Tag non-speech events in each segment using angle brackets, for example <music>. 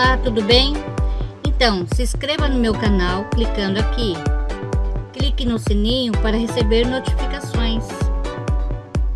Olá, tudo bem? Então, se inscreva no meu canal clicando aqui. Clique no sininho para receber notificações.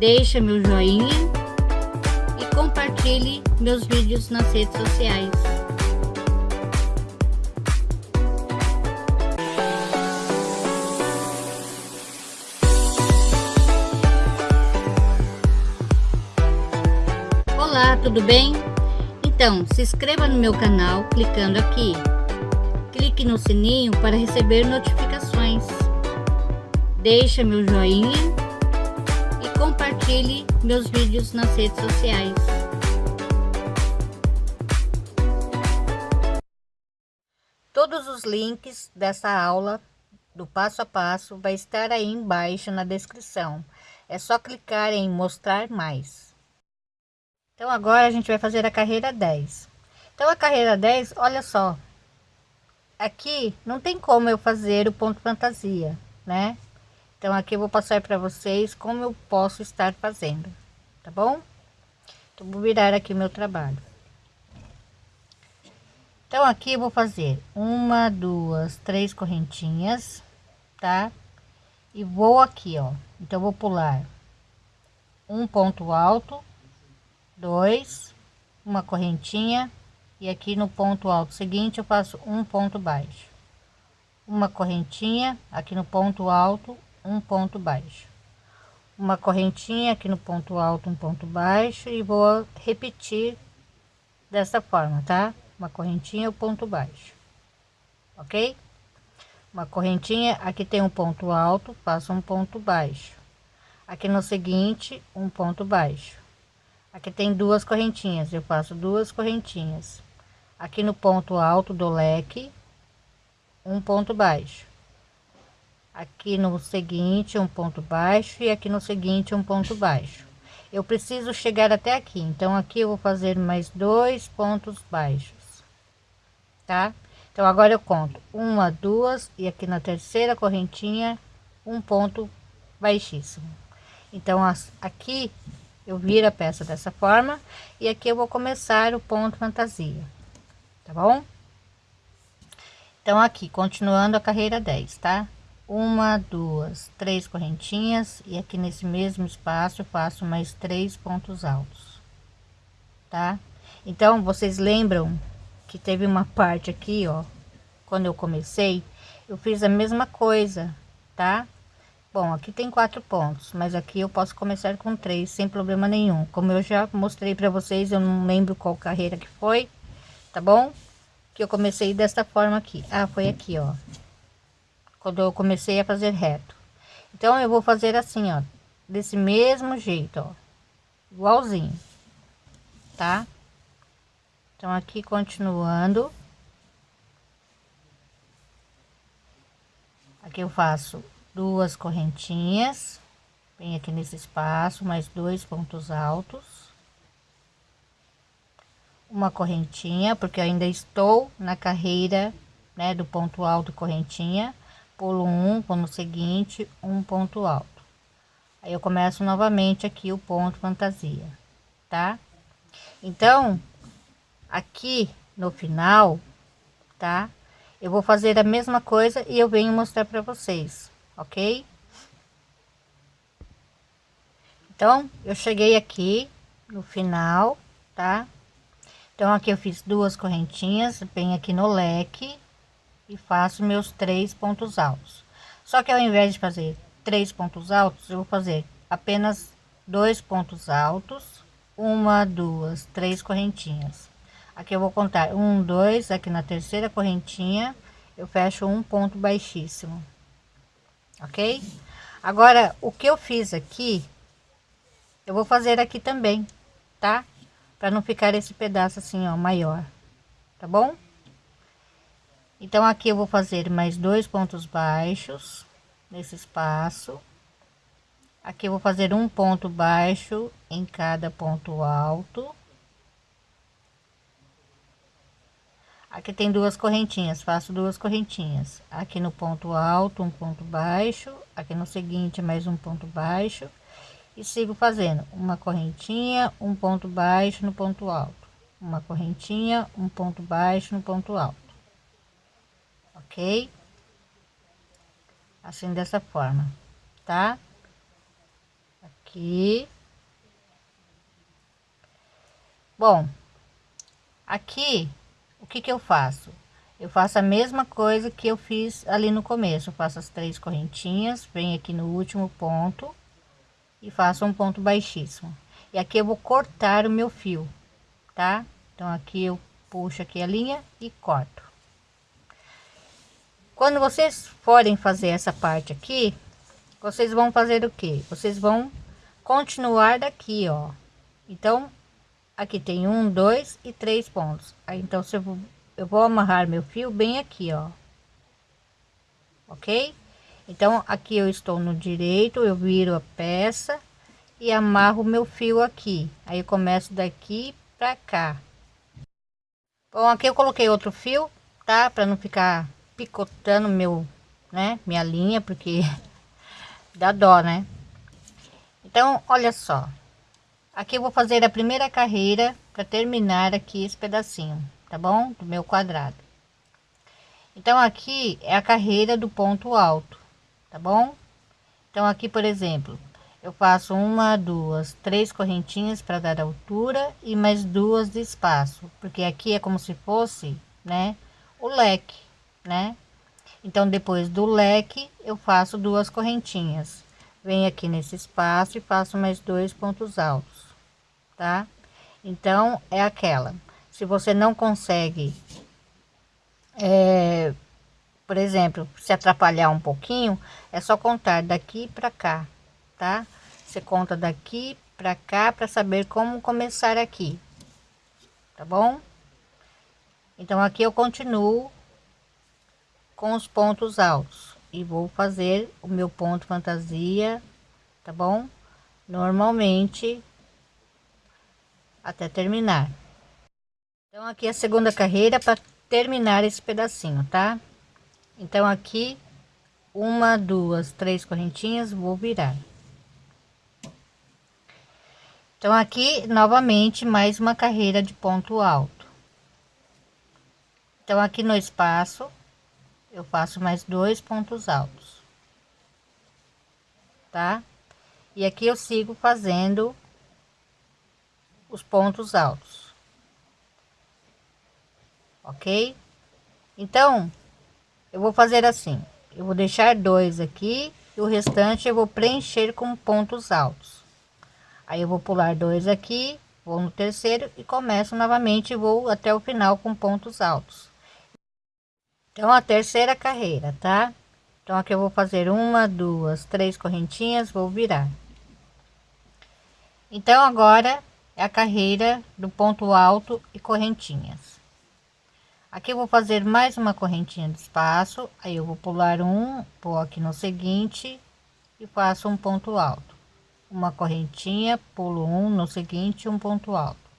Deixe meu joinha e compartilhe meus vídeos nas redes sociais. Olá, tudo bem? Então, se inscreva no meu canal clicando aqui. Clique no sininho para receber notificações. Deixe meu joinha e compartilhe meus vídeos nas redes sociais. Todos os links dessa aula do passo a passo vai estar aí embaixo na descrição. É só clicar em mostrar mais. Então agora a gente vai fazer a carreira 10. Então a carreira 10, olha só. Aqui não tem como eu fazer o ponto fantasia, né? Então aqui eu vou passar para vocês como eu posso estar fazendo, tá bom? Então vou virar aqui meu trabalho. Então aqui eu vou fazer uma, duas, três correntinhas, tá? E vou aqui, ó. Então vou pular um ponto alto dois, uma correntinha e aqui no ponto alto seguinte eu faço um ponto baixo, uma correntinha aqui no ponto alto, um ponto baixo, uma correntinha aqui no ponto alto, um ponto baixo e vou repetir dessa forma, tá? Uma correntinha, o um ponto baixo, ok? Uma correntinha, aqui tem um ponto alto, faço um ponto baixo. Aqui no seguinte, um ponto baixo aqui tem duas correntinhas eu faço duas correntinhas. Aqui no ponto alto do leque um ponto baixo. Aqui no seguinte um ponto baixo e aqui no seguinte um ponto baixo. Eu preciso chegar até aqui então aqui eu vou fazer mais dois pontos baixos tá? Então agora eu conto. Uma duas e aqui na terceira correntinha um ponto baixíssimo. Então aqui eu viro a peça dessa forma e aqui eu vou começar o ponto fantasia tá bom? Então aqui continuando a carreira 10 tá? Uma duas três correntinhas e aqui nesse mesmo espaço faço mais três pontos altos tá? Então vocês lembram que teve uma parte aqui ó quando eu comecei eu fiz a mesma coisa tá Bom, aqui tem quatro pontos, mas aqui eu posso começar com três sem problema nenhum. Como eu já mostrei para vocês, eu não lembro qual carreira que foi, tá bom? Que eu comecei desta forma aqui. Ah, foi aqui, ó. Quando eu comecei a fazer reto. Então, eu vou fazer assim, ó. Desse mesmo jeito, ó. Igualzinho. Tá? Então, aqui continuando. Aqui eu faço duas correntinhas vem aqui nesse espaço mais dois pontos altos. Uma correntinha porque ainda estou na carreira né do ponto alto correntinha. Pulo um no seguinte um ponto alto. Aí eu começo novamente aqui o ponto fantasia tá? Então aqui no final tá? Eu vou fazer a mesma coisa e eu venho mostrar para vocês ok? Então, eu cheguei aqui no final, tá? Então, aqui eu fiz duas correntinhas, bem aqui no leque e faço meus três pontos altos. Só que ao invés de fazer três pontos altos, eu vou fazer apenas dois pontos altos, uma, duas, três correntinhas. Aqui eu vou contar um, dois, aqui na terceira correntinha, eu fecho um ponto baixíssimo ok? Agora, o que eu fiz aqui, eu vou fazer aqui também, tá? Para não ficar esse pedaço assim, ó, maior, tá bom? Então, aqui eu vou fazer mais dois pontos baixos nesse espaço. Aqui eu vou fazer um ponto baixo em cada ponto alto. Aqui tem duas correntinhas faço duas correntinhas. Aqui no ponto alto um ponto baixo. Aqui no seguinte mais um ponto baixo. E sigo fazendo uma correntinha um ponto baixo no ponto alto. Uma correntinha um ponto baixo no ponto alto. Ok? Assim dessa forma tá? Aqui. Bom aqui que que eu faço? Eu faço a mesma coisa que eu fiz ali no começo. Eu faço as três correntinhas venho aqui no último ponto e faço um ponto baixíssimo. E aqui eu vou cortar o meu fio tá? Então aqui eu puxo aqui a linha e corto. Quando vocês forem fazer essa parte aqui vocês vão fazer o que vocês vão continuar daqui ó. Então aqui tem um dois e três pontos. Aí então se eu vou, eu vou amarrar meu fio bem aqui ó. Ok? Então aqui eu estou no direito eu viro a peça e amarro meu fio aqui. Aí eu começo daqui para cá. Bom aqui eu coloquei outro fio tá? Para não ficar picotando meu né minha linha porque <laughs> dá dó né? Então olha só aqui eu vou fazer a primeira carreira para terminar aqui esse pedacinho tá bom? Do meu quadrado. Então aqui é a carreira do ponto alto tá bom? Então aqui por exemplo eu faço uma duas três correntinhas para dar altura e mais duas de espaço porque aqui é como se fosse né o leque né? Então depois do leque eu faço duas correntinhas. Venho aqui nesse espaço e faço mais dois pontos altos tá? Então é aquela. Se você não consegue é, por exemplo se atrapalhar um pouquinho é só contar daqui para cá tá? Você conta daqui para cá para saber como começar aqui tá bom? Então aqui eu continuo com os pontos altos e vou fazer o meu ponto fantasia tá bom? Normalmente até terminar. Então aqui é a segunda carreira para terminar esse pedacinho tá? Então aqui uma duas três correntinhas vou virar. Então aqui novamente mais uma carreira de ponto alto. Então aqui no espaço eu faço mais dois pontos altos. Tá? E aqui eu sigo fazendo os pontos altos. Ok? Então eu vou fazer assim. Eu vou deixar dois aqui e o restante eu vou preencher com pontos altos. Aí eu vou pular dois aqui vou no terceiro e começo novamente vou até o final com pontos altos. Então a terceira carreira tá? Então aqui eu vou fazer uma duas três correntinhas vou virar. Então agora é a carreira do ponto alto e correntinhas Aqui eu vou fazer mais uma correntinha de espaço, aí eu vou pular um, vou aqui no seguinte e faço um ponto alto. Uma correntinha, pulo um no seguinte, um ponto alto.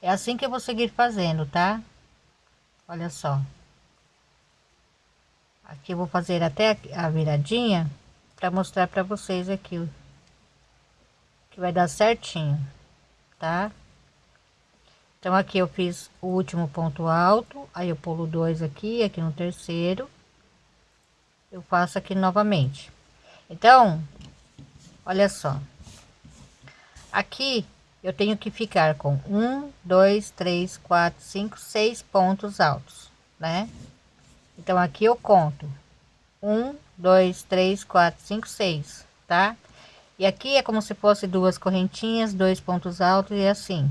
É assim que eu vou seguir fazendo, tá? Olha só. Aqui eu vou fazer até a viradinha para mostrar para vocês aqui que vai dar certinho, tá? Então aqui eu fiz o último ponto alto, aí eu pulo dois aqui, aqui no terceiro. Eu faço aqui novamente. Então, olha só. Aqui eu tenho que ficar com um, dois, três, quatro, cinco, seis pontos altos, né? Então aqui eu conto um, dois, três, quatro, cinco, seis, tá? E aqui é como se fosse duas correntinhas, dois pontos altos e assim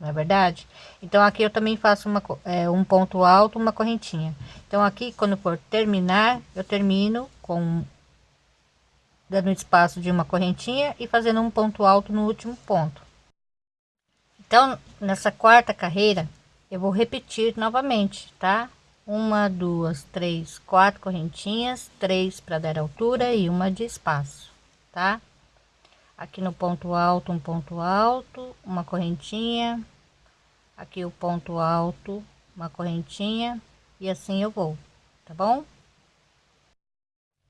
não é verdade? Então aqui eu também faço uma, é, um ponto alto, uma correntinha. Então aqui quando for terminar, eu termino com dando espaço de uma correntinha e fazendo um ponto alto no último ponto. Então nessa quarta carreira eu vou repetir novamente, tá? Uma, duas, três, quatro correntinhas, três para dar altura e uma de espaço, tá? Aqui no ponto alto um ponto alto uma correntinha aqui o ponto alto uma correntinha e assim eu vou tá bom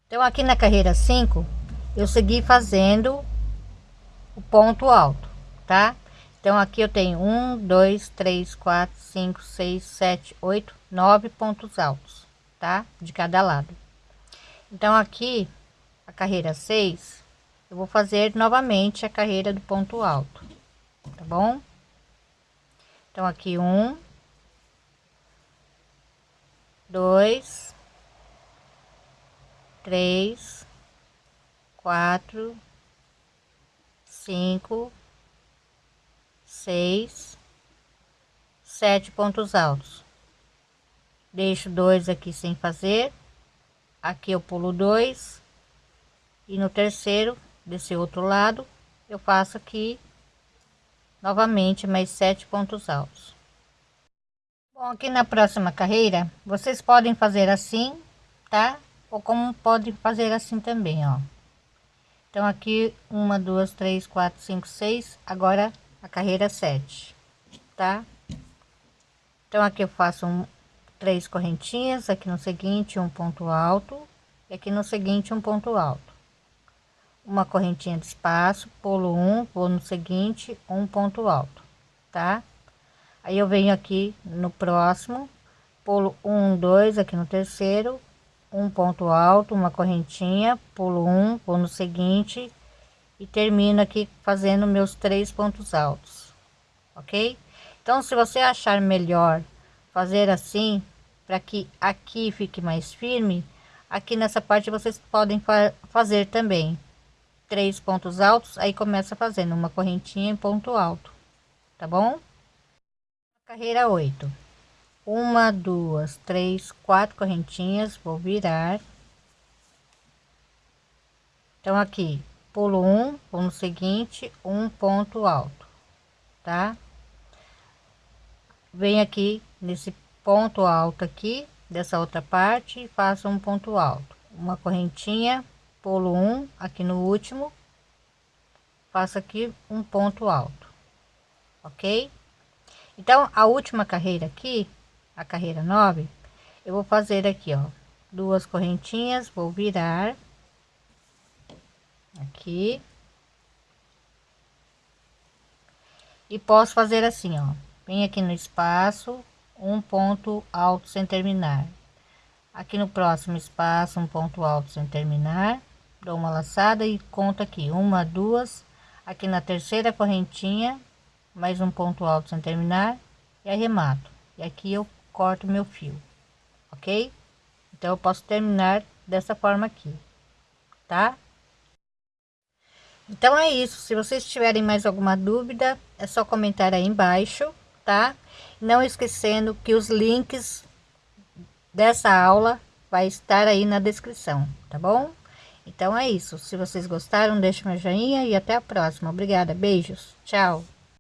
então aqui na carreira 5 eu segui fazendo o ponto alto tá Então, aqui eu tenho um, dois, três, quatro, cinco, seis, sete, oito, nove pontos altos, tá? De cada lado. Então, aqui, a carreira 6, eu vou fazer novamente a carreira do ponto alto, tá bom? Então, aqui um, dois, três, quatro, cinco, seis, sete pontos altos. Deixo dois aqui sem fazer. Aqui eu pulo dois. E no terceiro, desse outro lado, eu faço aqui novamente mais sete pontos altos. Bom, aqui na próxima carreira, vocês podem fazer assim, tá? Ou como podem fazer assim também, ó. Então aqui, uma, duas, três, quatro, cinco, seis. Agora a carreira 7, tá? Então aqui eu faço um, três correntinhas, aqui no seguinte um ponto alto, e aqui no seguinte um ponto alto. Uma correntinha de espaço, pulo um, vou no seguinte, um ponto alto, tá? Aí eu venho aqui no próximo, pulo um, dois, aqui no terceiro, um ponto alto, uma correntinha, pulo um, vou no seguinte, e termino aqui fazendo meus três pontos altos ok então se você achar melhor fazer assim para que aqui fique mais firme aqui nessa parte vocês podem fa fazer também três pontos altos aí começa fazendo uma correntinha em ponto alto tá bom? Carreira 8 uma duas três quatro correntinhas vou virar. Então aqui pulo um, vou no seguinte, um ponto alto, tá? Vem aqui nesse ponto alto aqui, dessa outra parte, faço um ponto alto, uma correntinha, pulo um, aqui no último, faço aqui um ponto alto, ok? Então, a última carreira aqui, a carreira 9, eu vou fazer aqui, ó, duas correntinhas, vou virar, aqui e posso fazer assim ó vem aqui no espaço um ponto alto sem terminar aqui no próximo espaço um ponto alto sem terminar dou uma laçada e conto aqui uma duas aqui na terceira correntinha mais um ponto alto sem terminar e arremato e aqui eu corto meu fio ok então eu posso terminar dessa forma aqui tá então é isso. Se vocês tiverem mais alguma dúvida, é só comentar aí embaixo, tá? Não esquecendo que os links dessa aula vai estar aí na descrição, tá bom? Então é isso. Se vocês gostaram, deixa meu joinha e até a próxima. Obrigada, beijos, tchau.